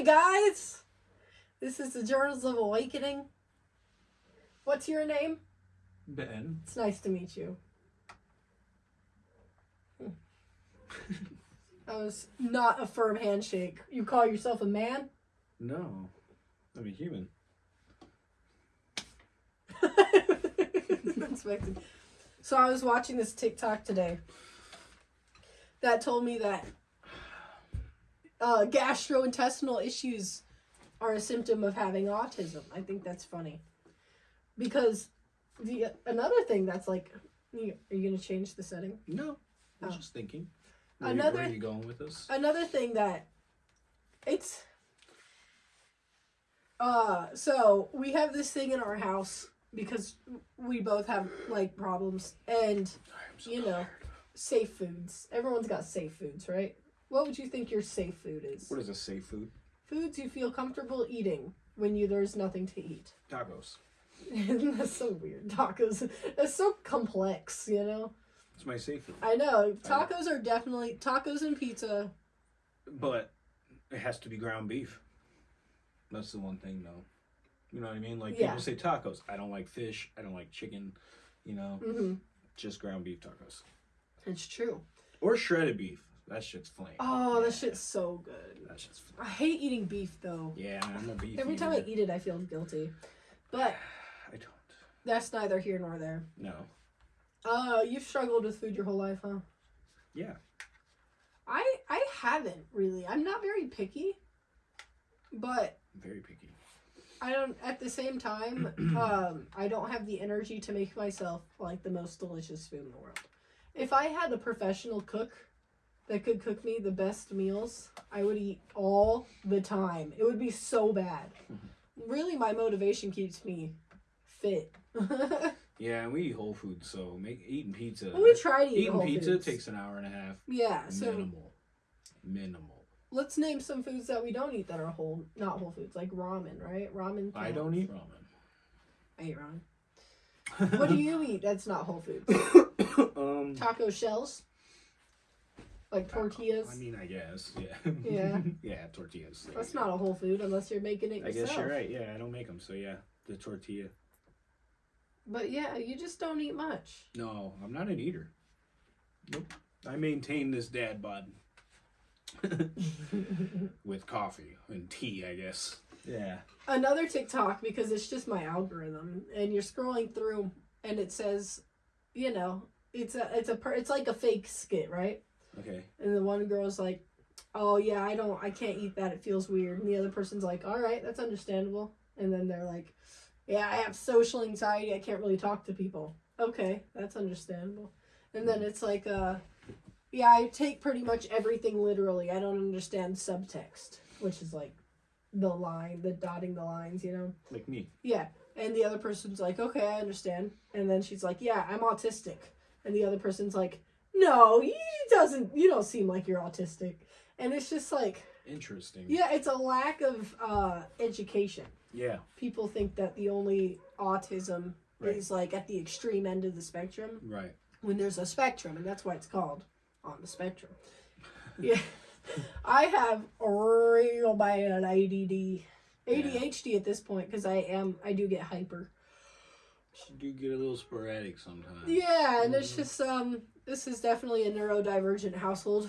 Hi, guys. This is the Journals of Awakening. What's your name? Ben. It's nice to meet you. That was not a firm handshake. You call yourself a man? No. I'm a human. Unexpected. So I was watching this TikTok today that told me that uh, gastrointestinal issues are a symptom of having autism. I think that's funny because the another thing that's like, you, are you gonna change the setting? No. I was Oh. just thinking. Where, Another- where are you going with this? another thing that it's uh so we have this thing in our house because we both have like problems and so you know. tired. safe foods everyone's got safe foods right what would you think your safe food is What is a safe food? foods you feel comfortable eating when you there's nothing to eat Tacos. that's so weird tacos It's so complex you know It's my safe food. i know tacos are definitely tacos and pizza But it has to be ground beef. That's the one thing, though. You know what I mean? Like Yeah. people say tacos. I don't like fish. I don't like chicken. You know, mm-hmm. just ground beef tacos it's true or shredded beef. That shit's flame. oh that shit's so good That shit's flame. I hate eating beef though. Yeah, I'm a beef. Every time I eat it, I feel guilty. But I don't. that's neither here nor there. No. Uh, you've struggled with food your whole life, huh? Yeah. I I haven't really. I'm not very picky, but I'm very picky. I don't. At the same time, um, I don't have the energy to make myself like the most delicious food in the world. If I had a professional cook that could cook me the best meals, I would eat all the time. It would be so bad. Really, my motivation keeps me fit. Yeah, and we eat whole foods, so make eating pizza. we try to eat eating whole pizza foods. takes an hour and a half. Yeah, so Minimal. Minimal. let's name some foods that we don't eat that are whole, not whole foods, like ramen, right? Ramen. I don't eat ramen. I eat ramen. What do you eat that's not whole foods? um, Taco shells, like tortillas. I mean, I guess. Yeah. Yeah. yeah, tortillas. there That's go. not a whole food unless you're making it I yourself. guess you're right. Yeah, I don't make them, so yeah, the tortilla. But yeah, you just don't eat much. No, I'm not an eater. Nope. I maintain this dad bod with coffee and tea, I guess. Yeah. Another TikTok because it's just my algorithm, and you're scrolling through, and it says, you know, it's a it's a per, it's like a fake skit, right? Okay. And the one girl's like, "Oh yeah, I don't, I can't eat that. It feels weird." And the other person's like, "All right, that's understandable." And then they're like, "Yeah, I have social anxiety. I can't really talk to people." Okay, that's understandable. And then it's like, uh, "Yeah, I take pretty much everything literally. I don't understand subtext, which is like the line, the dotting the lines, you know." Like me. Yeah. And the other person's like, okay, I understand. And then she's like, yeah, I'm autistic. And the other person's like, no, you doesn't, you don't seem like you're autistic. And it's just like, Interesting. yeah, it's a lack of uh, education. Yeah. People think that the only autism Right. is like at the extreme end of the spectrum Right. when there's a spectrum, and that's why it's called on the spectrum. Yeah. I have a real bad ADD. ADHD at this point because I am I do get hyper. You do get a little sporadic sometimes. Yeah, and it's Mhm. just um this is definitely a neurodivergent household.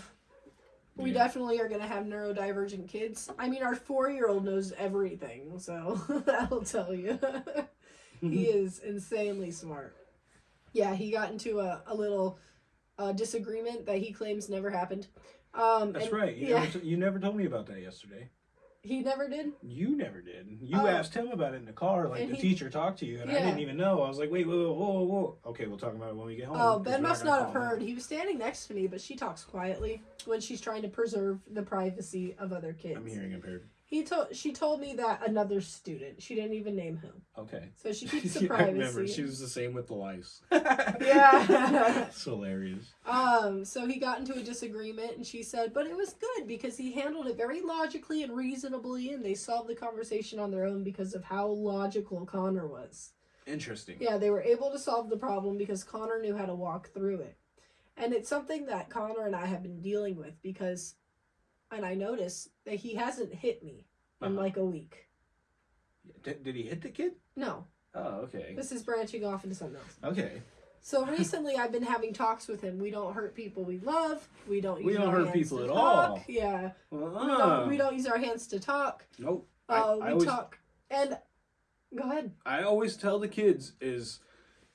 We Yeah. definitely are gonna have neurodivergent kids. I mean our four year old knows everything, so that'll tell you. he is insanely smart. Yeah, he got into a, a little uh, disagreement that he claims never happened. Um, That's and- right. You, yeah, never you never told me about that yesterday. He never did. You never did. You Oh. asked him about it in the car, like the he- teacher talked to you, and I didn't even know. I was like, wait, whoa, whoa, whoa, whoa. Okay, we'll talk about it when we get home. Oh, Ben must not have heard. him. He was standing next to me, but she talks quietly when she's trying to preserve the privacy of other kids. I'm hearing impaired. He told she told me that another student. She didn't even name him, Okay. so she keeps the Yeah, I remember. privacy. She was the same with the lice. Yeah. it's hilarious. Um, so he got into a disagreement and she said, but it was good because he handled it very logically and reasonably and they solved the conversation on their own because of how logical Connor was. Interesting. Yeah, they were able to solve the problem because Connor knew how to walk through it. And it's something that Connor and I have been dealing with because and I notice that he hasn't hit me in Uh-huh. like a week. Did, did he hit the kid? No, Oh, okay. this is branching off into something else. Okay. So recently, I've been having talks with him. We don't hurt people we love. We don't. We use don't our hurt hands people to at talk. all. Yeah, we don't. We don't use our hands to talk. Nope. Uh, I, we always, talk and go ahead. I always tell the kids is,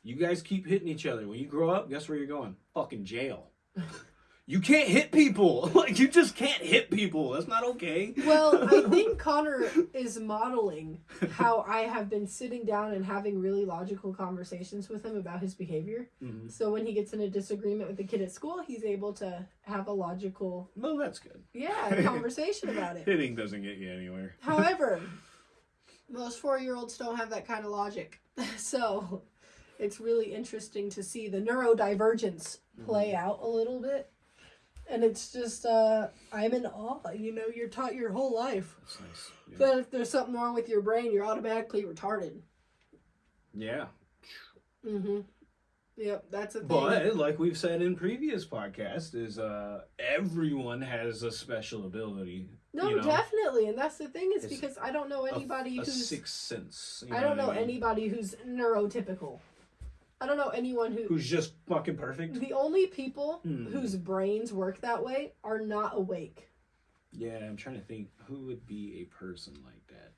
you guys keep hitting each other. When you grow up, guess where you're going? Fucking jail. you can't hit people. Like you just can't hit people. That's not okay. Well, I think Connor is modeling how I have been sitting down and having really logical conversations with him about his behavior. Mhm. So when he gets in a disagreement with the kid at school, he's able to have a logical, Well, that's good. yeah, conversation about it. Hitting doesn't get you anywhere. However, most four year olds don't have that kind of logic. So it's really interesting to see the neurodivergence play out a little bit. And it's just, uh, I'm in awe. You know, you're taught your whole life That's nice. Yeah. that if there's something wrong with your brain, you're automatically retarded. yeah. Mm hmm. Yep, that's a thing. But like we've said in previous podcasts, is uh everyone has a special ability. no, you know, definitely. And that's the thing is It's because I don't know anybody a, who's. sixth sense. I don't know what mean? anybody who's neurotypical. I don't know anyone who. who's just fucking perfect. The only people Hmm. whose brains work that way are not awake. Yeah, I'm trying to think who would be a person like that.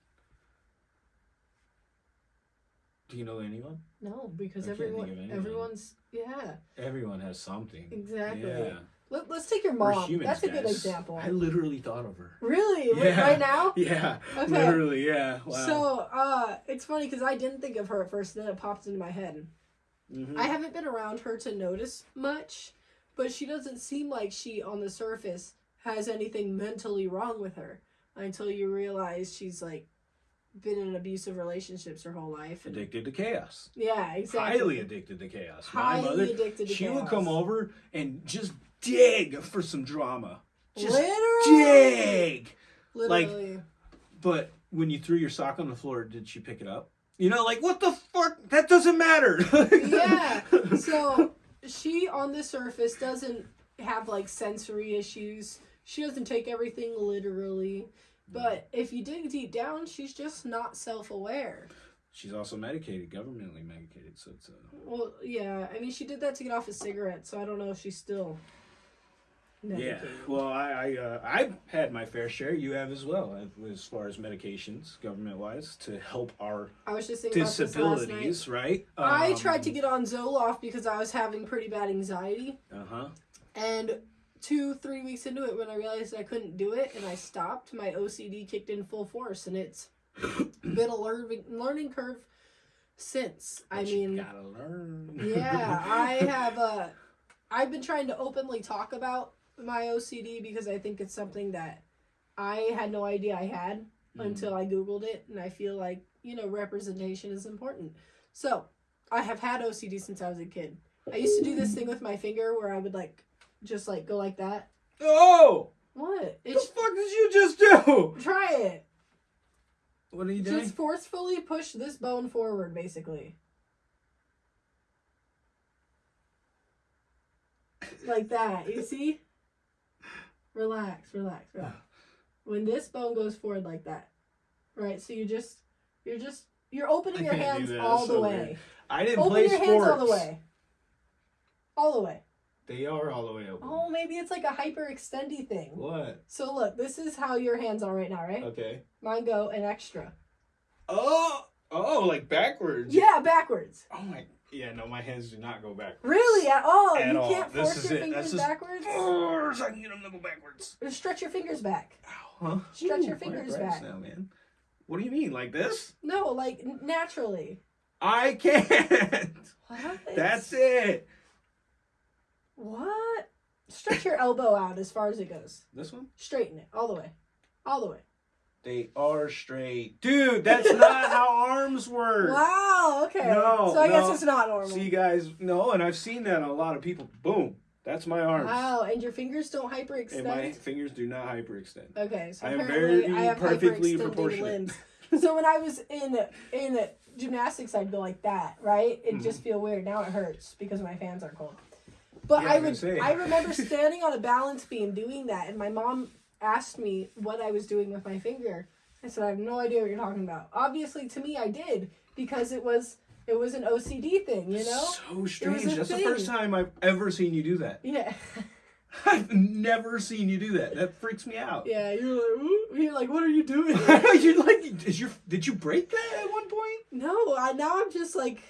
Do you know anyone? No, because I everyone, everyone's yeah, Everyone has something. exactly. Yeah. Let, let's take your We're mom. humans, That's a good example. I literally thought of her. Really, Wait, right now. Yeah. Okay. Literally, yeah. Wow. So, uh, it's funny because I didn't think of her at first, then it popped into my head. Mhm. I haven't been around her to notice much, but she doesn't seem like she, on the surface, has anything mentally wrong with her until you realize she's like been in abusive relationships her whole life. And, addicted to chaos. yeah, exactly. Highly addicted to chaos. Highly My mother, addicted to she chaos. would come over and just dig for some drama. Just Literally. dig. Literally. Like, But when you threw your sock on the floor, did she pick it up? You know, like what the fuck? That doesn't matter. yeah. So she on the surface doesn't have like sensory issues. She doesn't take everything literally. But if you dig deep down, she's just not self aware. She's also medicated, governmentally medicated, so it's uh, Well, yeah. I mean, she did that to get off a cigarette, so I don't know if she's still. Yeah. Well, I I uh, I've had my fair share. You have as well, as far as medications, government wise, to help our I was just thinking about this last night. disabilities, right? I tried to get on Zoloft because I was having pretty bad anxiety. Uh huh. And two, three weeks into it, when I realized I couldn't do it and I stopped, my OCD kicked in full force, and it's been a learning learning curve since. I mean, gotta learn. yeah, I have. Uh, I've been trying to openly talk about my OCD because I think it's something that I had no idea I had Mm. until I googled it, and I feel like you know representation is important. So I have had OCD since I was a kid. I used to do this thing with my finger where I would like just like go like that. Oh, What? what the fuck did you just do? try it. What are you doing? Just forcefully push this bone forward, basically. Like that. You see? Relax, relax, relax. When this bone goes forward like that. Right? So you just you're just you're opening I your hands all That's the so way. weird. I didn't Open play your sports. hands all the way. All the way. They are all the way open. Oh, maybe it's like a hyperextendy thing. What? So look, this is how your hands are right now, right? Okay. Mine go an extra. Oh, oh, like backwards. Yeah, backwards. Oh my. Yeah, no, my hands do not go backwards. Really? At all? At you all. can't This force is your it. fingers That's just- backwards? Oh, so I can get them to go backwards. Or stretch your fingers back. Ow, huh? Stretch your fingers breasts back. now, man. What do you mean, like this? No, like naturally. I can't. What? That's it. What? Stretch your elbow out as far as it goes. This one? Straighten it all the way. All the way. They are straight, dude. That's not how arms work. Wow, okay. No, so I guess it's not normal. See, guys, no, and I've seen that on a lot of people. Boom, that's my arms. Wow, and your fingers don't hyperextend. And my fingers do not hyperextend. Okay, so I am very I have perfectly proportionate. limbs. so when I was in in gymnastics, I'd go like that, right? It Mhm. just feel weird. Now it hurts because my fans are cold. But Yeah, I I would. I remember standing on a balance beam doing that, and my mom asked me what I was doing with my finger. I said, I have no idea what you're talking about. Obviously, to me, I did because it was it was an OCD thing, you know? So strange. That's the first time I've ever seen you do that. Yeah, I've never seen you do that. That freaks me out. yeah. You're like, Ooh. you're like, what are you doing? you're like? Is your did you break that at one point? no, I now I'm just like,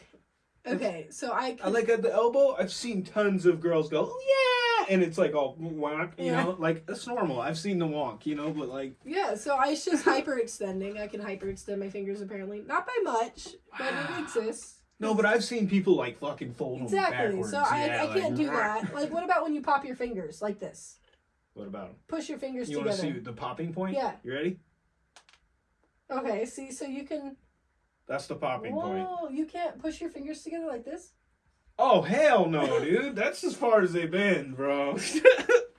okay. So I, I like at the elbow. I've seen tons of girls go, "Oh, yeah, and it's like all wonk, you Yeah. know, like that's normal. I've seen the wonk, you know, but like yeah. So I it's just hyperextending. I can hyperextend my fingers apparently, not by much, but it exists. no, but I've seen people like fucking fold them Exactly. backwards. So I, yeah, I can't do that. Like, what about when you pop your fingers like this? What about 'em? Push your fingers You want to see the popping point? Yeah. You ready? Okay. See, so you can. That's the popping point. Whoa! You can't push your fingers together like this. Oh hell no, dude! That's as far as they've been, bro.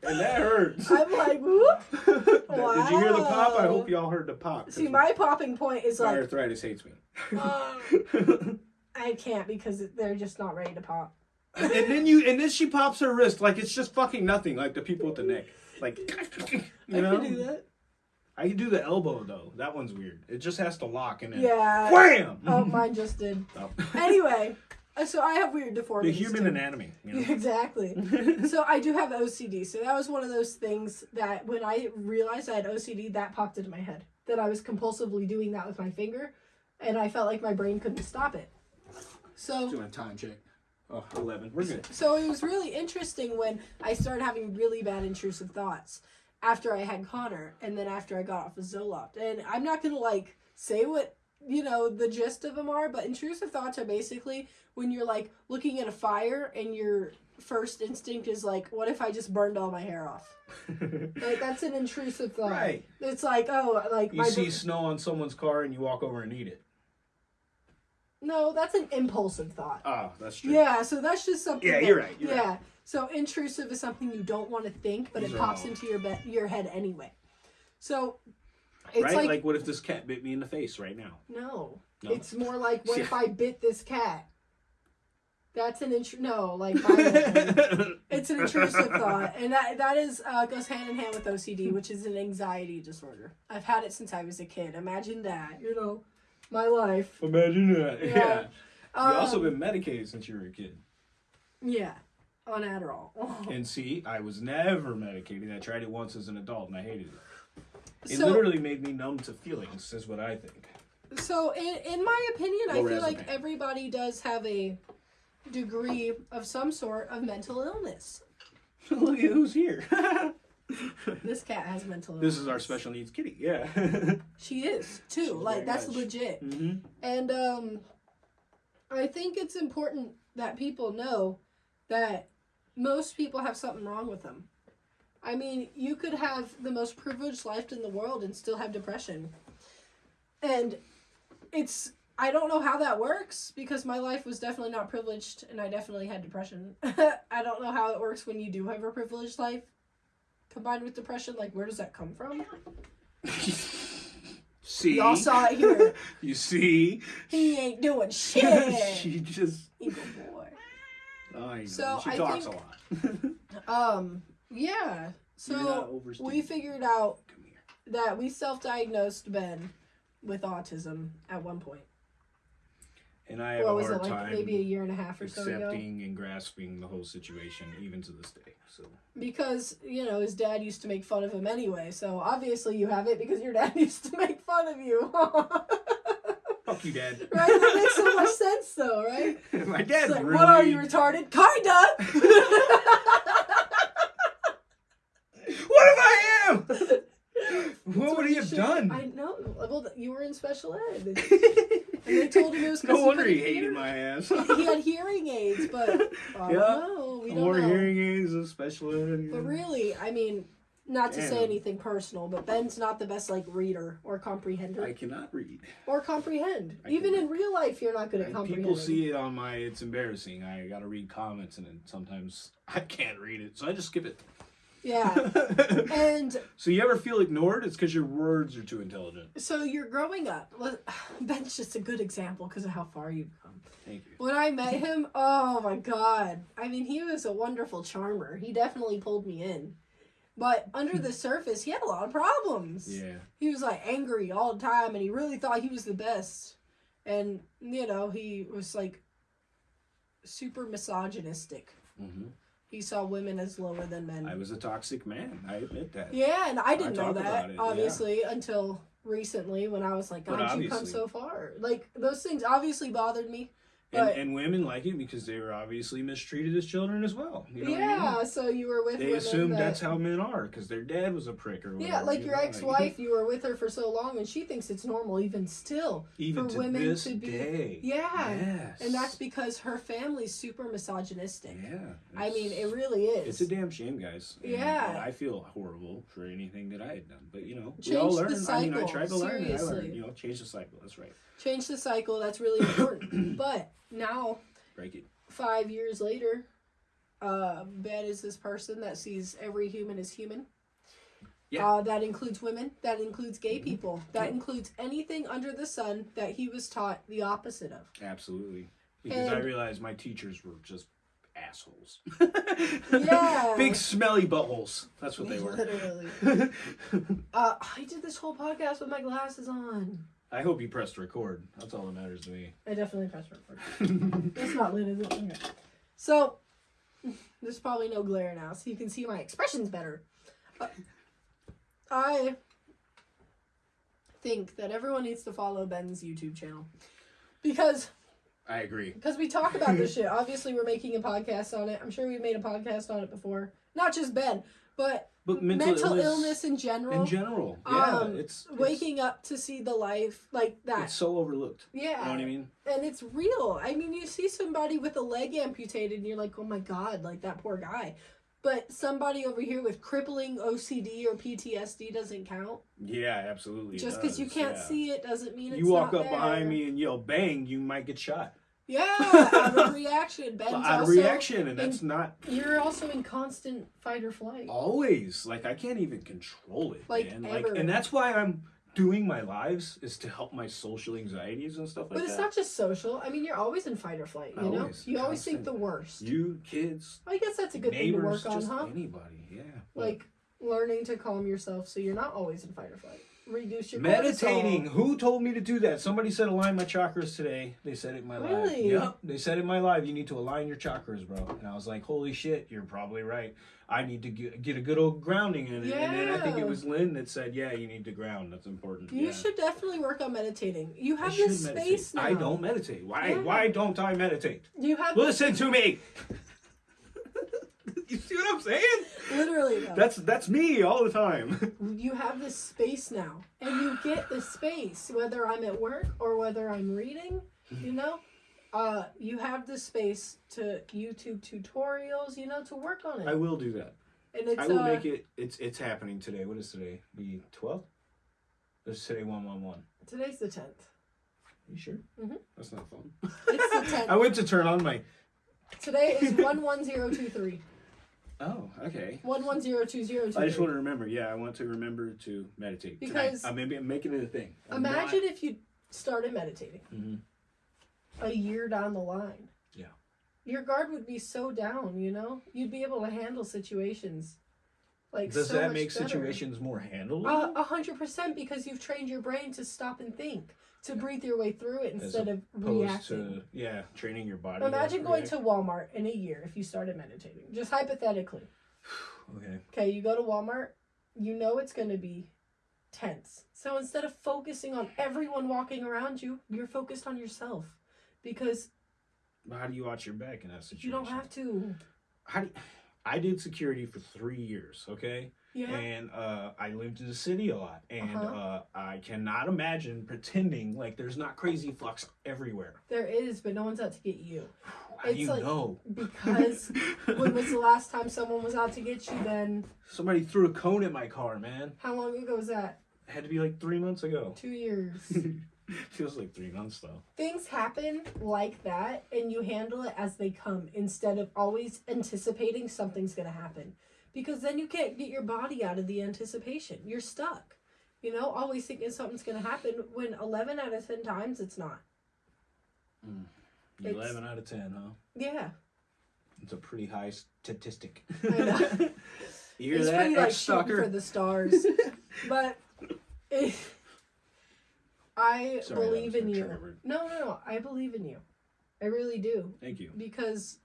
and that hurts. I'm like, whoop. Did you hear the pop? I hope y'all heard the pop. See, my popping point is my like, arthritis hates me. I can't because they're just not ready to pop. and then you, and then she pops her wrist like it's just fucking nothing. Like the people with the neck, like you know. I can do that. I can do the elbow though. That one's weird. It just has to lock and then Yeah. wham. Oh, mine just did. Oh. Anyway, Uh, so I have weird deformities. the deformities. human too. anatomy. You know? Exactly. so I do have OCD. So that was one of those things that when I realized I had OCD, that popped into my head. That I was compulsively doing that with my finger, and I felt like my brain couldn't stop it. So Doing a time check. Oh, 11. We're good. so it was really interesting when I started having really bad intrusive thoughts after I had Connor, and then after I got off of Zoloft. And I'm not gonna like say what you know the gist of them are, but intrusive thoughts are basically when you're like looking at a fire and your first instinct is like, what if I just burned all my hair off? Like that's an intrusive thought. right. It's like oh like You see snow on someone's car and you walk over and eat it. no that's an impulsive thought. Oh, that's true. Yeah, so that's just something. Yeah, that- you're right, you're yeah, so intrusive is something you don't want to think, but These it pops all- into your your head anyway. So it's right? like, Like, what if this cat bit me in the face right now? no, No? it's more like what if I bit this cat? That's an intru- no, like it's an intrusive thought, and that that is uh, goes hand in hand with OCD, which is an anxiety disorder. I've had it since I was a kid. Imagine that, you know, my life. Imagine that. Yeah. Yeah. Um, you also been medicated since you were a kid. yeah, on Adderall. And see, I was never medicated. I tried it once as an adult and I hated it. It So- literally made me numb to feelings, is what I think. So, in, in my opinion, I feel like everybody does have a degree of some sort of mental illness. Look at who's here. This cat has mental illness. this is our special needs kitty. Yeah. She is too. She's like that's much. legit. hmm And um, I think it's important that people know that most people have something wrong with them. I mean, you could have the most privileged life in the world and still have depression. And it's I don't know how that works because my life was definitely not privileged and I definitely had depression. I don't know how it works when you do have a privileged life combined with depression. Like, where does that come from? see? Y'all saw it here. You see? He ain't doing shit. she just. Evil boy. I know. So, she I talks think- a lot. Um, yeah. So we figured out that we self-diagnosed Ben with autism at one point. And I have What a was hard it like? time Maybe a year and a half or so ago. accepting and grasping the whole situation, even to this day. So Because you know his dad used to make fun of him anyway. So obviously you have it because your dad used to make fun of you. fuck you, Dad. Right? That makes so much sense, though, right? My It's dad like, really. what are you retarded? Kinda. What if I am? what would he You have should- done? I know. Well, you were in special ed. And they told him it was no he wonder he hated my ass. he had hearing aids, but I Yeah. don't know. We don't More know. hearing aids, especially. But really, I mean, not to say anything personal, but Ben's not the best like reader or comprehender I cannot read. or comprehend. I Even can- in real life, you're not good at comprehending. people see it on my. It's embarrassing. I gotta read comments, and then sometimes I can't read it, so I just skip it. Yeah, and so you ever feel ignored? It's because your words are too intelligent. so you're growing up. Ben's just a good example because of how far you've come. Thank you. When I met him, oh my god! I mean, he was a wonderful charmer. He definitely pulled me in. But under the surface, he had a lot of problems. Yeah. He was like angry all the time and he really thought he was the best. And, you know, he was like super misogynistic. hmm He saw women as lower than men. I was a toxic man. I admit that. yeah, and I didn't know that, it, yeah. obviously, until recently when I was like, God, you come so far. Like, those things obviously bothered me. And, But- and women like it because they were obviously mistreated as children as well. You know what I yeah, mean? so you were with They assume that- that's how men are because their dad was a prick or whatever. Yeah, like you your ex-wife, you were with her for so long, and she thinks it's normal, even still. even for to women to be- day. Yeah, Yes. and that's because her family's super misogynistic. Yeah. I mean, it really is. It's a damn shame, guys. Yeah. and I feel horrible for anything that I had done, but you know, we Change all the learn. I mean, I cycle, tried to learn. And I seriously. learned. You know, change the cycle. That's right. Change the cycle. That's really important. but now, Break it. five years later, uh, Ben is this person that sees every human as human. Yeah. Uh, that includes women. That includes gay Mhm. people. That Yeah. includes anything under the sun that he was taught the opposite of. Absolutely. Because I realized my teachers were just assholes. Yeah. Big smelly buttholes. That's what they were. Literally. Uh, I did this whole podcast with my glasses on. I hope you pressed record. That's all that matters to me. I definitely pressed record. It's not lit, is it? Okay. So, there's probably no glare now, so you can see my expressions better. Uh, I think that everyone needs to follow Ben's YouTube channel because I agree. because we talk about this shit. Obviously, we're making a podcast on it. I'm sure we've made a podcast on it before. Not just Ben, but But mental, mental, illness, in general. in general, yeah, Um, it's, it's waking up to see the life like that. It's so overlooked. yeah. You know what I mean? and it's real. I mean, you see somebody with a leg amputated, and you're like, oh my god, like that poor guy. But somebody over here with crippling OCD or PTSD doesn't count. Yeah, absolutely. Just because you can't yeah. see it doesn't mean it's You walk up behind me and yell "bang," you might get shot. Yeah, out of reaction. Ben's Out of reaction, and that's not You're also in constant fight or flight. always like I can't even control it, Like, man. Like, and that's why I'm doing my lives is to help my social anxieties and stuff like But it's that. not just social. I mean, you're always in fight or flight. You know, Always, you always think the worst. you kids, I guess that's a good thing to work on, just huh? anybody. Yeah. Like learning to calm yourself so you're not always in fight or flight. Reduce your meditating. cortisol. Who told me to do that? Somebody said align my chakras today. They said it in my live. Really? Yep. They said it in my live. You need to align your chakras, bro. And I was like, holy shit, you're probably right. I need to get, get a good old grounding in it. And then I think it was Lynn that said, yeah, you need to ground. That's important. You yeah. should definitely work on meditating. You have this meditate. space now. I don't meditate. Why? Yeah. Why don't I meditate? You have Listen to me. see what I'm saying? literally though. That's that's me all the time. you have this space now, and you get the space whether I'm at work or whether I'm reading. You know, uh, you have the space to YouTube tutorials. You know, to work on it, I will do that. and it's I will uh, make it. It's it's happening today. What is today? The twelfth. It's today one one one. today's the tenth. You sure? Mhm. That's not fun. It's the tenth. I went to turn on my. Today is one one zero two three. Oh, okay. One one zero two zero two. I just want to remember. Yeah, I want to remember to meditate Because- tonight. I'm making it a thing. I'm Imagine if you started meditating not- Mhm. a year down the line. Yeah. Your guard would be so down, you know? You'd be able to handle situations like Does so that make better. situations more handleable? A hundred percent because you've trained your brain to stop and think, to breathe your way through it instead of reacting. to yeah, training your body. Imagine going to Walmart in a year if you started meditating. Just hypothetically. Okay. Okay, you go to Walmart, you know it's going to be tense. So instead of focusing on everyone walking around you, you're focused on yourself because how do you watch your back in that situation? you don't have to. How do I did security for three years. Okay. Yeah. and uh, I lived in the city a lot, and Uh-huh. uh, I cannot imagine pretending like there's not crazy flux everywhere. There is, but no one's out to get you. How do It's you like- know? Because when was the last time someone was out to get you then? Somebody threw a cone at my car, man. How long ago was that? It had to be like three months ago. Two years. Feels like three months though. Things happen like that, and you handle it as they come instead of always anticipating something's going to happen. Because then you can't get your body out of the anticipation. You're stuck. You know, always thinking something's going to happen when 11 out of 10 times it's not. Mm. It's- Eleven out of ten, huh? Yeah. It's a pretty high statistic. I know. You hear He's that, pretty like shooting for the stars. but it, I Sorry, believe in you. No, no, no. I believe in you. I really do Thank you. because,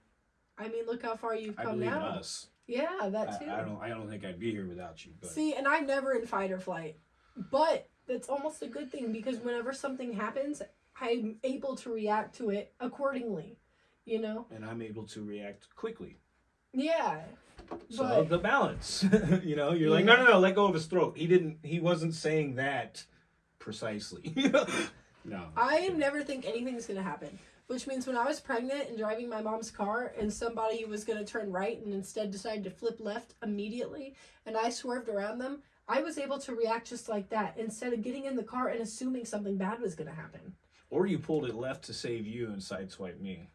I mean, look how far you've come now. us. Yeah, that too. I, I don't. I don't think I'd be here without you. But See, and I'm never in fight or flight, but that's almost a good thing because whenever something happens, I'm able to react to it accordingly. You know? and I'm able to react quickly. Yeah. So But- the balance, you know, you're like, no, no, no, let go of his throat. He didn't. He wasn't saying that precisely. no. I never think anything's gonna happen. Which means when I was pregnant and driving my mom's car and somebody was gonna turn right and instead decided to flip left immediately and I swerved around them, I was able to react just like that instead of getting in the car and assuming something bad was gonna happen. Or you pulled it left to save you and sideswipe me.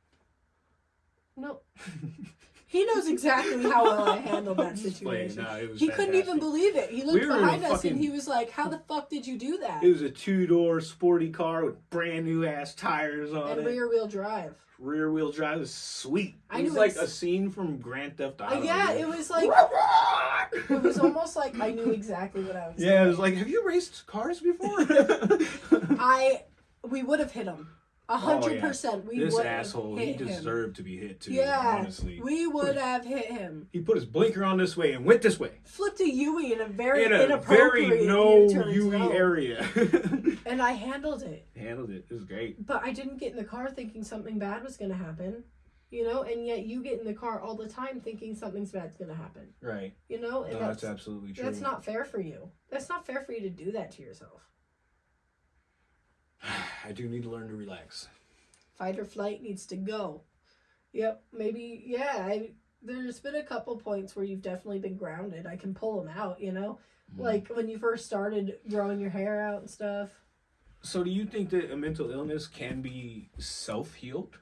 No. He knows exactly how well I handled that I'm just playing. situation. No, He couldn't even believe it. He looked We were in a behind us fucking- and he was like, How the fuck did you do that? It was a two door sporty car with brand new ass tires on And it. rear wheel drive. Rear wheel drive was sweet. I It was like a scene from Grand Theft Uh, Auto. yeah, it was like it was almost like I knew exactly what I was Yeah, it was like, have you raced cars before? I we would have hit him. A Oh, hundred percent. We this would asshole, he hit him. deserved to be hit too. Yeah, honestly, we would have hit him. he put his blinker on this way and went this way Flipped a Yui in a very in a inappropriate very no U-turn area. and I handled it. Handled it. It was great. But I didn't get in the car thinking something bad was going to happen. You know, and yet you get in the car all the time thinking something's bad's going to happen. Right. You know, and No, that's that's absolutely true. that's not fair for you. That's not fair for you to do that to yourself. I do need to learn to relax. Fight or flight needs to go. Yep, maybe yeah. I there's been a couple points where you've definitely been grounded. I can pull them out. You know, Mm-hmm. like when you first started growing your hair out and stuff. So, do you think that a mental illness can be self healed?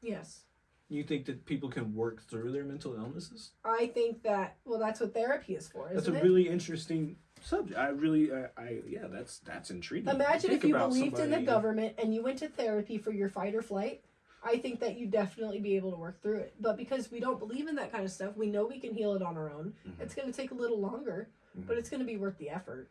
Yes, You think that people can work through their mental illnesses? I think that. Well, that's what therapy is for, That's a it? really interesting subject. I really, I, I yeah, that's that's intriguing. Imagine if you believed in the government and you went to therapy for your fight or flight. I think that you definitely be able to work through it. But because we don't believe in that kind of stuff, we know we can heal it on our own. Mhm. It's going to take a little longer, Mhm. but it's going to be worth the effort.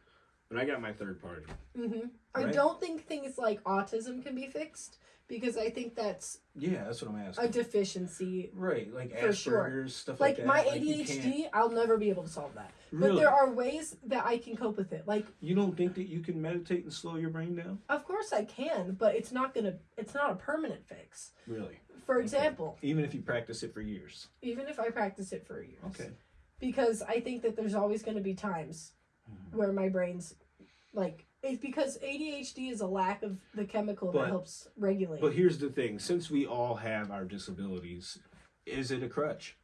But I got my third party. hmm I don't think things like autism can be fixed because I think that's Yeah, that's what I'm asking. a deficiency. right, like For Asperger's sure. stuff Like, that. like, my. ADHD, I'll never be able to solve that. But there are ways that I can cope with it. Like, you don't think that you can meditate and slow your brain down? of course I can, but it's not gonna. It's not a permanent fix. Really, For example, even if you practice it for years. even if I practice it for years. Okay. Because I think that there's always going to be times Mhm. where my brain's like it's because ADHD is a lack of the chemical But- that helps regulate. But here's the thing: since we all have our disabilities, is it a crutch?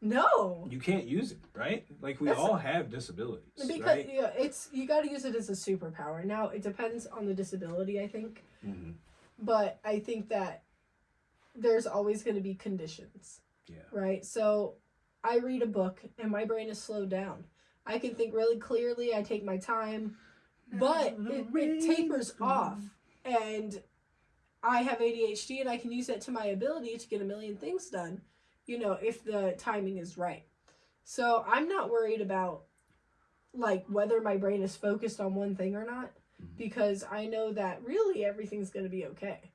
no, You can't use it, right? Like we That's- all have disabilities, because right? yeah, it's you got to use it as a superpower. Now it depends on the disability, I think, Mhm. but I think that there's always going to be conditions, Yeah. right? So I read a book and my brain is slowed down. I can think really clearly. I take my time, but it, it tapers off, and I have ADHD and I can use that to my ability to get a million things done. You know, if the timing is right. So I'm not worried about like whether my brain is focused on one thing or not Mhm. because I know that really everything's going to be okay.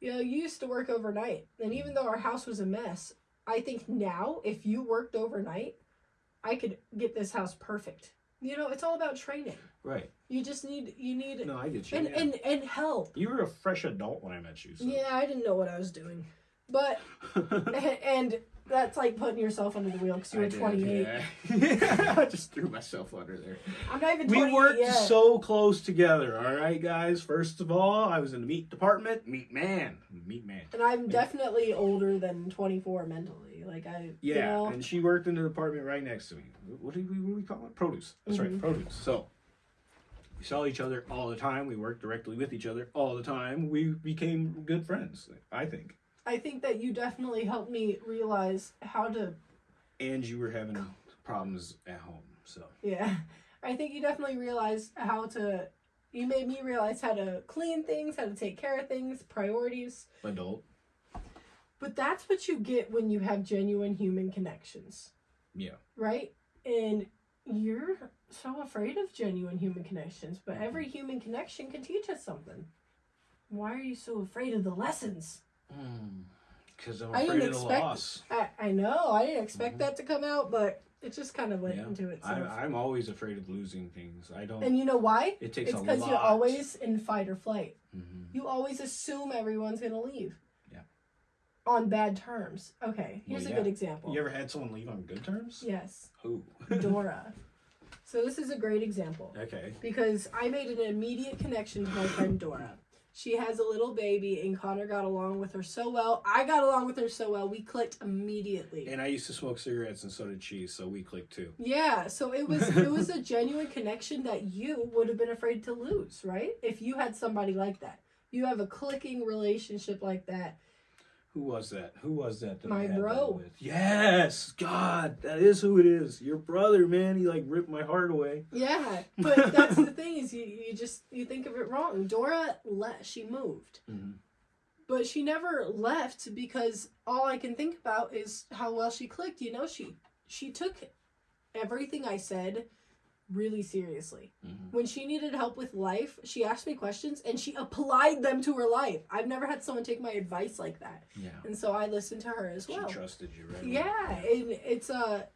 You know, you used to work overnight, and even though our house was a mess, I think now if you worked overnight, I could get this house perfect. You know, it's all about training. Right. You just need you need No, I get you. and yeah. and and help. you were a fresh adult when I met you. So. Yeah, I didn't know what I was doing, but and that's like putting yourself under the wheel because you were 28. Yeah. I just threw myself under there. I'm not even We worked yet. so close together, all right, guys. First of all, I was in the meat department. Meat man. Meat man. and I'm definitely older than 24 mentally. Like I, Yeah, you know, and she worked in the department right next to me. What do we, what do we call it? Produce. That's right, Mhm. produce. So we saw each other all the time. We worked directly with each other all the time. We became good friends, I think. I think that you definitely helped me realize how to. And you were having problems at home, so Yeah, I think you definitely realized how to. You made me realize how to clean things, how to take care of things, priorities. adult. But that's what you get when you have genuine human connections, Yeah. right? and you're so afraid of genuine human connections, but every mm-hmm. human connection can teach us something. Why are you so afraid of the lessons? Because I'm I afraid didn't of the expect- loss. I, I know, I didn't expect Mhm. that to come out, but it just kind of went Yeah. into itself. I, I'm always afraid of losing things. I don't. and you know why? it takes It's because you're always in fight or flight. Mhm. You always assume everyone's gonna leave. Yeah. On bad terms. Okay, Well, here's a good example. You ever had someone leave on good terms? Yes, Who? Dora. so this is a great example okay. because I made an immediate connection to my friend Dora. She has a little baby, and Connor got along with her so well. I got along with her so well. We clicked immediately. And I used to smoke cigarettes, and so did she. So we clicked too. Yeah, so it was it was a genuine connection that you would have been afraid to lose, right? If you had somebody like that. You have a clicking relationship like that. Who was that? Who was that? that My that bro. Yes, God, that is who it is. Your brother, man. He like ripped my heart away. Yeah, but that's the thing is you, you just you think of it wrong. Dora left, she moved. Mhm. But she never left because all I can think about is how well she clicked. You know, she she took everything I said really seriously. Mhm. When she needed help with life, she asked me questions and she applied them to her life. I've never had someone take my advice like that. Yeah. And so I listened to her as well. She trusted you, right? Yeah, and it's uh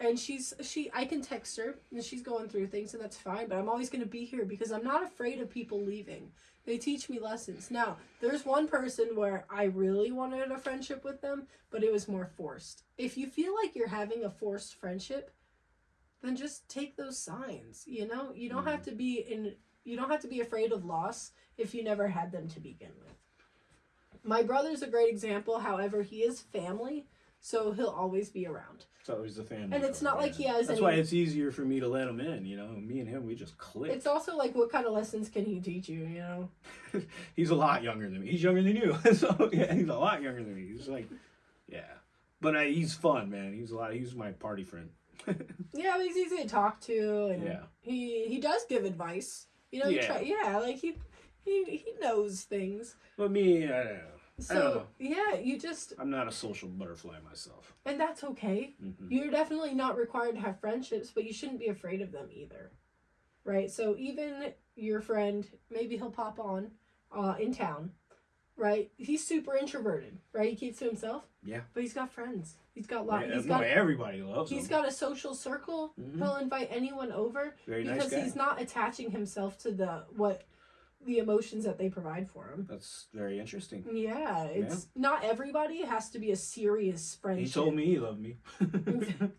and she's she I can text her and she's going through things and that's fine, but I'm always going to be here because I'm not afraid of people leaving. They teach me lessons. Now, there's one person where I really wanted a friendship with them, but it was more forced. If you feel like you're having a forced friendship, then just take those signs, you know? You don't have mm. to be in you don't have to be afraid of loss if you never had them to begin with. My brother's a great example, however, he is family, so he'll always be around. It's always the family. And it's not like he has That's any- why it's easier for me to let him in. You know, me and him, we just click. It's also like what kind of lessons can he teach you, you know? he's a lot younger than me. He's younger than you. so yeah, he's a lot younger than me. He's like, yeah, but I, he's fun, man. He's a lot. He's my party friend. Yeah, he's easy to talk to and Yeah. he he does give advice. You know, Yeah. Try, yeah, like he he he knows things. But me, I don't know. So yeah, you just I'm not a social butterfly myself. and that's okay. hmm You're definitely not required to have friendships, but you shouldn't be afraid of them either. Right? So even your friend, maybe he'll pop on uh, in town, right? He's super introverted, right? He keeps to himself. Yeah. But he's got friends. He's got lot. Yeah, he's no, got everybody loves he's him. He's got a social circle. Mhm. He'll invite anyone over Very nice because guy. he's not attaching himself to the what the emotions that they provide for him. That's very interesting. Yeah, it's not everybody has to be a serious friendship. He told me he loved me.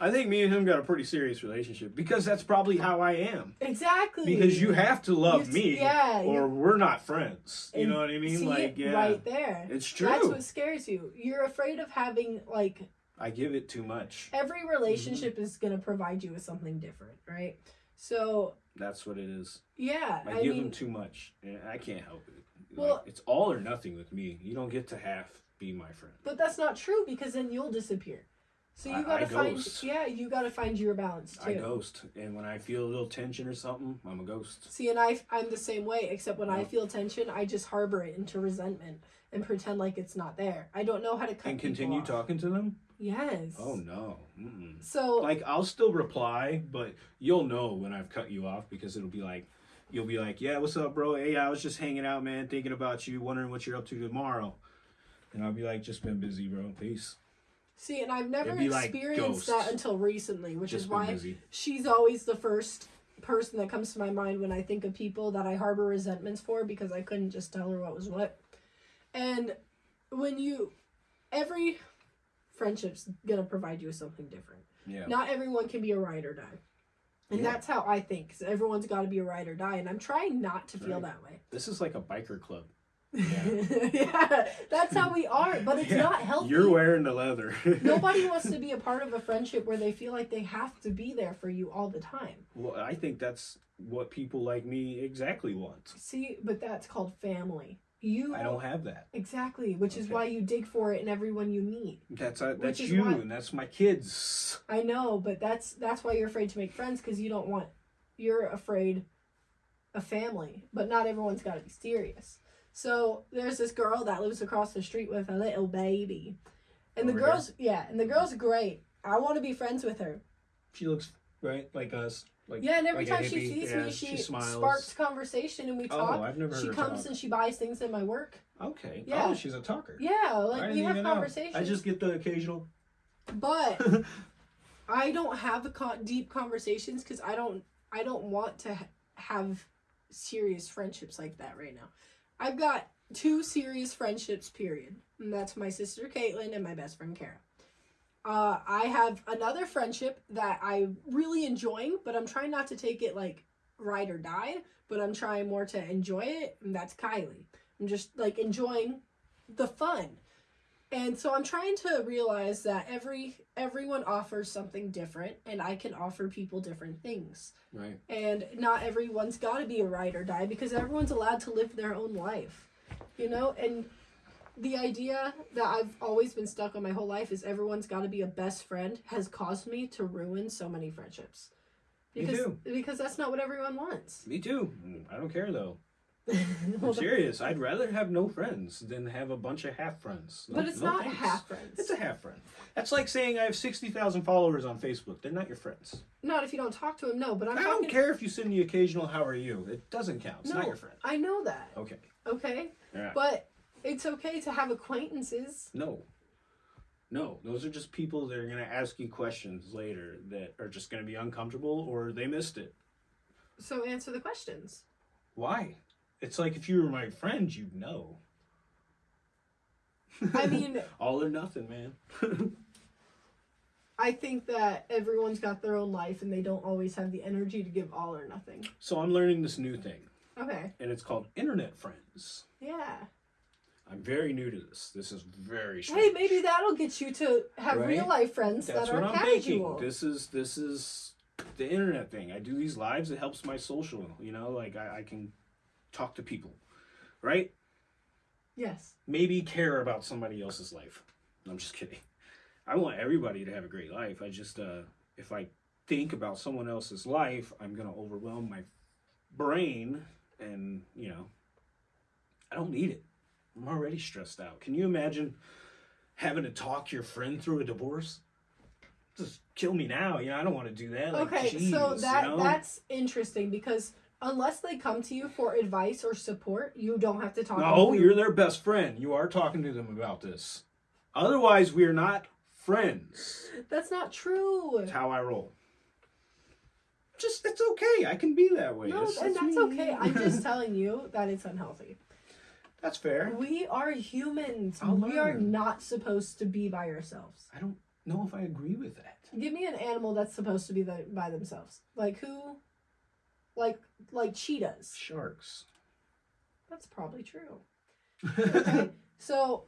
I think me and him got a pretty serious relationship because that's probably how I am. exactly Because you have to love You- me, yeah, or you- we're not friends. You And know what I mean? Like, yeah, right there. it's true. That's what scares you. You're afraid of having like I give it too much. every relationship is gonna provide you with something different, right? So That's what it is. yeah, I, I, give mean, him too much. and I can't help it. Well- like, it's all or nothing with me. You don't get to half be my friend. but that's not true because then you'll disappear. So you I- gotta I find ghost. yeah, you gotta find your balance too. I ghost, and when I feel a little tension or something, I'm a ghost. See, and I, I'm the same way, except when I feel tension, I just harbor it into resentment and pretend like it's not there. I don't know how to cut And continue off. talking to them. Yes. Oh no. Mm-mm. So Like I'll still reply, but you'll know when I've cut you off because it'll be like, you'll be like, yeah, what's up, bro? Hey, I was just hanging out, man, thinking about you, wondering what you're up to tomorrow. And I'll be like, just been busy, bro. Peace. see, and I've never It'd like experienced that until recently, which just is why busy. she's always the first person that comes to my mind when I think of people that I harbor resentments for because I couldn't just tell her what was what. And when you, every friendship's gonna provide you with something different. Yeah. Not everyone can be a ride or die. And Yeah. that's how I think. 'cause everyone's got to be a ride or die, and I'm trying not to feel Right. that way. This is like a biker club. Yeah. that's how we are, but it's Yeah. not healthy. You're wearing the leather. Nobody wants to be a part of a friendship where they feel like they have to be there for you all the time. Well, I think that's what people like me exactly want. See, but that's called family. You I don't have that. exactly, which is why you dig for it in everyone you meet. That's uh, that's you, why- and that's my kids. I know, but that's that's why you're afraid to make friends because you don't want you're afraid of family. But not everyone's got to be serious. So there's this girl that lives across the street with a little baby, and the Over girl's yeah, and the girl's great. I want to be friends with her. She looks right like us. Like Yeah, and every like time she sees Yeah, me, she, she sparks conversation and we Oh, talk. I've never she comes talk. and she buys things in my work. Okay. Oh, yeah. Oh, she's a talker. Yeah, like we have even know. conversations. I just get the occasional. but I don't have con- deep conversations because I don't I don't want to ha- have serious friendships like that right now. I've got two serious friendships, period, and that's my sister Caitlin and my best friend Kara. Uh, I have another friendship that I'm really enjoying, but I'm trying not to take it like ride or die. But I'm trying more to enjoy it, and that's Kylie. I'm just like enjoying the fun and so i'm trying to realize that every everyone offers something different and i can offer people different things Right. and not everyone's got to be a ride or die because everyone's allowed to live their own life you know and the idea that i've always been stuck on my whole life is everyone's got to be a best friend has caused me to ruin so many friendships Me because too. because that's not what everyone wants Me too. Mm, I don't care though. I'm serious. I'd rather have no friends than have a bunch of half friends. No- but it's no not thanks. half friends It's a half friend. That's like saying I have sixty thousand followers on Facebook. They're not your friends. not if you don't talk to them no but i'm I talking don't care if you send the occasional "How are you." It doesn't count. It's not your friend. i know that Okay. okay Yeah. But it's okay to have acquaintances. No. No, those are just people that are going to ask you questions later that are just going to be uncomfortable or they missed it. So answer the questions. Why? It's like if you were my friend, you'd know. I mean, all or nothing, man. I think that everyone's got their own life and they don't always have the energy to give all or nothing. so I'm learning this new thing, Okay. and it's called internet friends. Yeah. I'm very new to this. This is very strange. Hey, maybe that'll get you to have Right? real life friends That's that are what I'm casual. thinking. This is this is the internet thing. I do these lives. It helps my social. You know, like I, I can talk to people, right? Yes. maybe care about somebody else's life. I'm just kidding. I want everybody to have a great life. I just, uh, if I think about someone else's life, I'm gonna overwhelm my brain, and you know, I don't need it. I'm already stressed out. Can you imagine having to talk your friend through a divorce? Just kill me now. You know, I don't want to do that. Like, okay, geez, so that you know? that's interesting because unless they come to you for advice or support, you don't have to talk. them No, through- you're their best friend. You are talking to them about this. Otherwise, we are not friends. That's not true. That's how I roll. Just it's okay. I can be that way. No, It's- and that's me. okay. I'm just telling you that it's unhealthy. That's fair. We are humans. I'll we are not supposed to be by ourselves. I don't know if I agree with that. Give me an animal that's supposed to be the, by themselves. Like who? Like like cheetahs. Sharks. That's probably true. Okay. so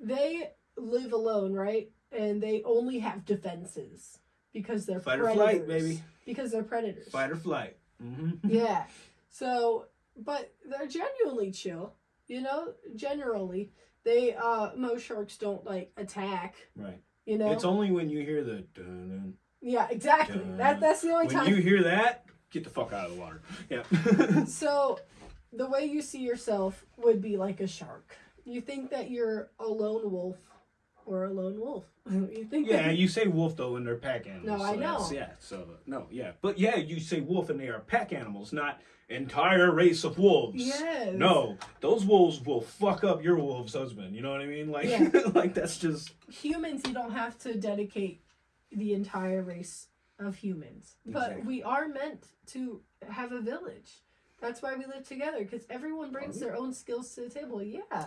they live alone, right? And they only have defenses because they're Fight or flight, baby. Because they're predators. Fight or flight. Mm-hmm. yeah. So, but they're genuinely chill. You know, generally they uh most sharks don't like attack. Right. You know. It's only when you hear the dun, yeah, exactly. Dun. That that's the only when time. you hear that, get the fuck out of the water. Yeah. So, the way you see yourself would be like a shark. You think that you're a lone wolf or a lone wolf. you think yeah, you say wolf though, and they're pack animals. No, I so that's- know. Yeah. So no, yeah, but yeah, you say wolf, and they are pack animals, not entire race of wolves. Yes. No, those wolves will fuck up your wolf's husband. You know what I mean? Like, Yeah. like that's just humans you don't have to dedicate the entire race of humans. But we are meant to have a village. That's why we live together because everyone brings their own skills to the table. Yeah.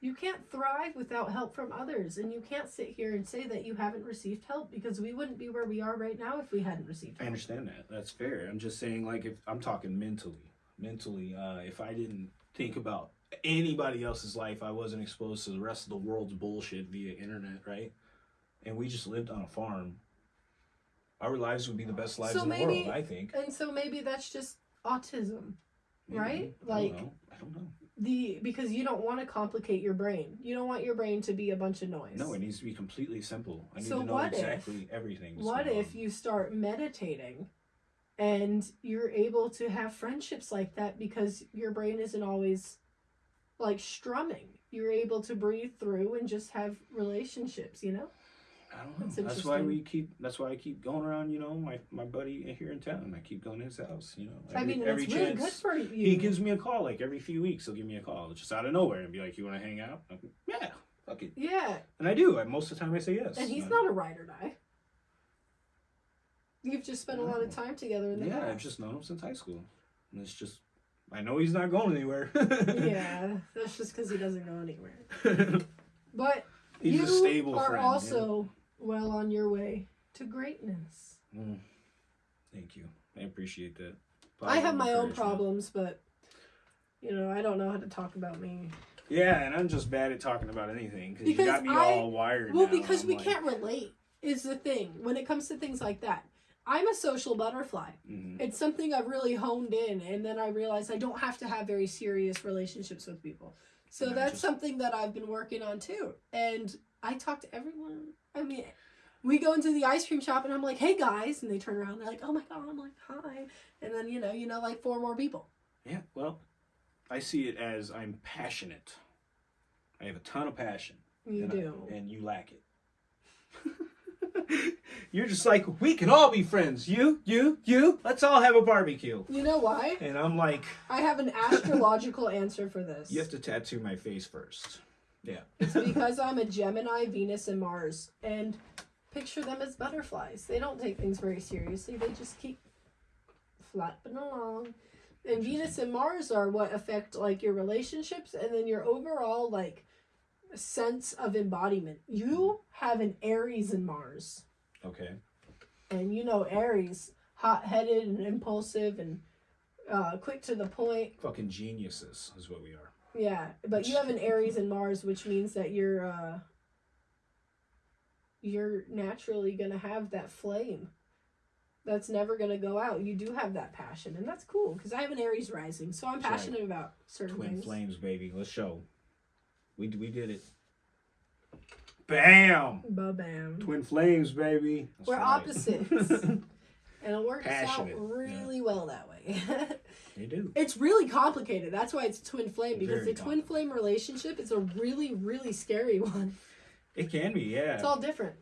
You can't thrive without help from others, and you can't sit here and say that you haven't received help because we wouldn't be where we are right now if we hadn't received help. I understand that. That's fair. I'm just saying, like, if I'm talking mentally, mentally, uh, if I didn't think about anybody else's life, I wasn't exposed to the rest of the world's bullshit via internet, right? And we just lived on a farm. Our lives would be the best lives So in the maybe- world, I think. And so maybe that's just autism. Maybe. right? I don't Like- know. I don't know. The because you don't want to complicate your brain. You don't want your brain to be a bunch of noise. No, it needs to be completely simple. I need So to know what if- exactly everything. What if on. you start meditating and you're able to have friendships like that because your brain isn't always like strumming? You're able to breathe through and just have relationships, you know? I don't know. That's That's, why we keep. That's why I keep going around. You know, my my buddy here in town. I keep going to his house. You know, I mean, every it's really good for you. He gives me a call like every few weeks. He'll give me a call just out of nowhere and be like, "You want to hang out?" Like, yeah, fuck it. yeah, And I do. I, most of the time, I say yes. and he's Uh, not a ride or die. You've just spent a lot of time together in the Yeah, past. I've just known him since high school. And it's just, I know he's not going anywhere. yeah, that's just because he doesn't go anywhere. But he's you a stable are friend. also well on your way to greatness. Mm. Thank you. I appreciate that. I have my own problems, but you know, I don't know how to talk about me. Yeah, and I'm just bad at talking about anything because you got me I- all wired. Well, because we like, can't relate is the thing when it comes to things like that. I'm a social butterfly. mhm. It's something I've really honed in, and then I realized I don't have to have very serious relationships with people. So And that's just- something that I've been working on too. And I talk to everyone. I mean, we go into the ice cream shop, and I'm like, "Hey guys," and they turn around, and they're like, "Oh my god!" I'm like, "Hi," and then you know, you know, like four more people. Yeah, well, I see it as I'm passionate. I have a ton of passion. You and I- do. and you lack it. You're just like, we can all be friends. You, you, you. Let's all have a barbecue. You know why? And I'm like, I have an astrological answer for this. you have to tattoo my face first. Yeah. It's because I'm a Gemini, Venus, and Mars. And picture them as butterflies. They don't take things very seriously, they just keep flapping along. And Venus and Mars are what affect like your relationships and then your overall like sense of embodiment. You have an Aries in Mars. Okay. And you know Aries, hot headed and impulsive and uh, quick to the point. Fucking geniuses is what we are. Yeah, but you have an Aries and Mars, which means that you're uh you're naturally gonna have that flame. That's never gonna go out. You do have that passion, and that's cool because I have an Aries rising, so I'm That's right. passionate about certain Twin things. flames, baby. Let's show. We we did it. Bam. Ba bam. Twin flames, baby. That's We're right. opposites, and it works out Passionate, yeah. really well that way. they do. it's really complicated. That's why it's twin flame because Very the twin flame relationship is a really really scary one. It can be, yeah. It's all different.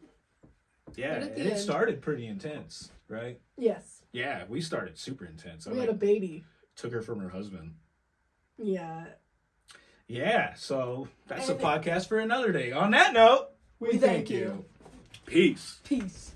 yeah, but at the and it started pretty intense, right? Yes, Yeah, we started super intense. I we like, had a baby. took her from her husband. Yeah, Yeah, so that's a podcast for another day. On that note, we, We thank thank you. you. Peace. peace.